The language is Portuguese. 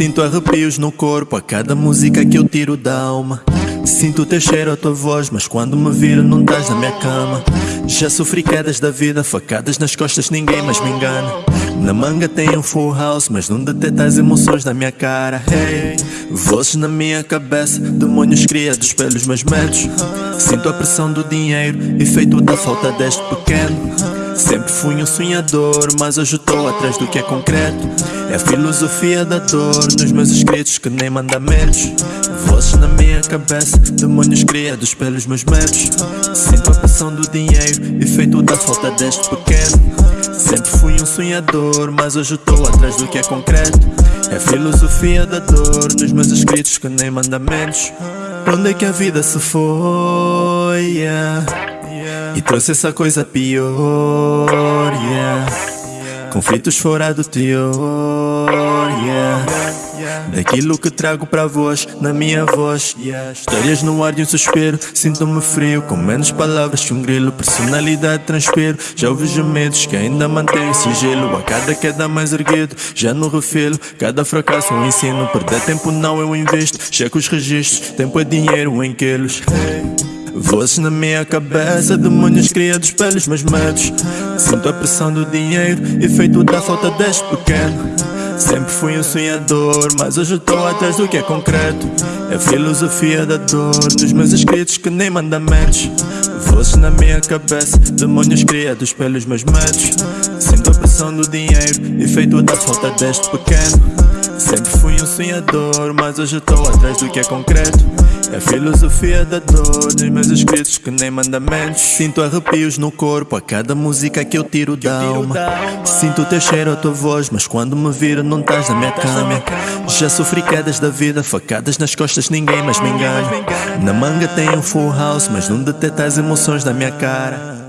Sinto arrepios no corpo a cada música que eu tiro da alma. Sinto o teu cheiro, a tua voz, mas quando me viro não estás na minha cama. Já sofri quedas da vida, facadas nas costas, ninguém mais me engana. Na manga tem um full house, mas não deteta as emoções da minha cara. Hey, vozes na minha cabeça, demônios criados pelos meus medos. Sinto a pressão do dinheiro, efeito da falta deste pequeno. Sempre fui um sonhador, mas hoje estou atrás do que é concreto. É a filosofia da dor nos meus escritos que nem mandamentos. Vozes na minha cabeça, demônios criados pelos meus medos. Sinto a pressão do dinheiro, efeito da falta deste pequeno. Sempre fui um sonhador, mas hoje estou atrás do que é concreto. É a filosofia da dor nos meus escritos que nem mandamentos. Pra onde é que a vida se foi? Yeah. E trouxe essa coisa pior, yeah. Conflitos fora do teor, yeah. Daquilo que trago para vós, na minha voz Histórias no ar de um suspiro Sinto-me frio, com menos palavras que um grilo Personalidade transpiro. Já ouvi medos que ainda mantém sigilo A cada queda mais erguido, já no refilo Cada fracasso um ensino. Perder tempo não eu invisto Checo os registros, tempo é dinheiro em quilos Vozes na minha cabeça, demônios criados pelos meus medos. Sinto a pressão do dinheiro, efeito da falta deste pequeno. Sempre fui um sonhador, mas hoje estou atrás do que é concreto. É a filosofia da dor nos meus escritos que nem mandamentos. Vozes na minha cabeça, demônios criados pelos meus medos. Sinto a pressão do dinheiro, efeito da falta deste pequeno Sempre fui um sonhador, mas hoje estou atrás do que é concreto. É a filosofia da dor nos meus escritos que nem mandamentos. Sinto arrepios no corpo a cada música que eu tiro da alma. Sinto o teu cheiro, a tua voz, mas quando me viro não estás na minha cama. Já sofri quedas da vida, facadas nas costas, ninguém mais me engana. Na manga tem um full house, mas não deteta as emoções da minha cara